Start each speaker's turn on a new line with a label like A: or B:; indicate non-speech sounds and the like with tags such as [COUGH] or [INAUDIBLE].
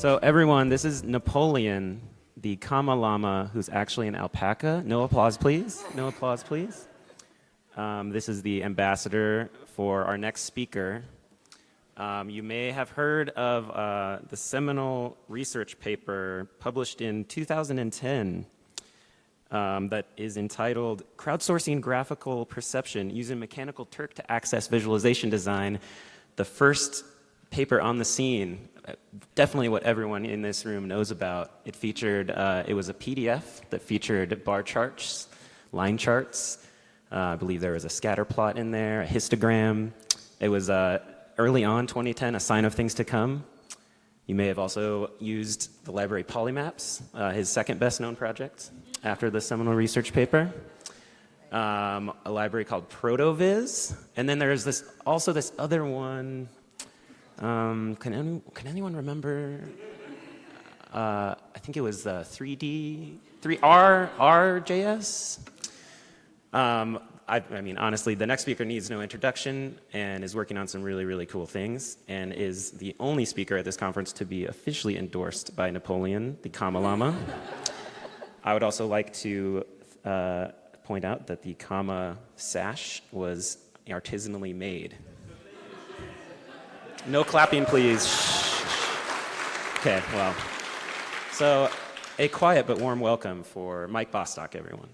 A: So everyone, this is Napoleon, the Kama Lama, who's actually an alpaca. No applause, please. No applause, please. Um, this is the ambassador for our next speaker. Um, you may have heard of uh, the seminal research paper published in 2010 um, that is entitled Crowdsourcing Graphical Perception Using Mechanical Turk to Access Visualization Design, the first paper on the scene definitely what everyone in this room knows about. It featured, uh, it was a PDF that featured bar charts, line charts. Uh, I believe there was a scatter plot in there, a histogram. It was uh, early on, 2010, a sign of things to come. You may have also used the library Polymaps, uh, his second best known project after the seminal research paper. Um, a library called Protovis. And then there's this also this other one, um, can, any, can anyone remember? Uh, I think it was uh, 3D, 3R, RJS. Um, I, I, mean, honestly, the next speaker needs no introduction and is working on some really, really cool things and is the only speaker at this conference to be officially endorsed by Napoleon, the Kama Lama. [LAUGHS] I would also like to uh, point out that the Kama sash was artisanally made. No clapping, please. Okay, well. So, a quiet but warm welcome for Mike Bostock, everyone.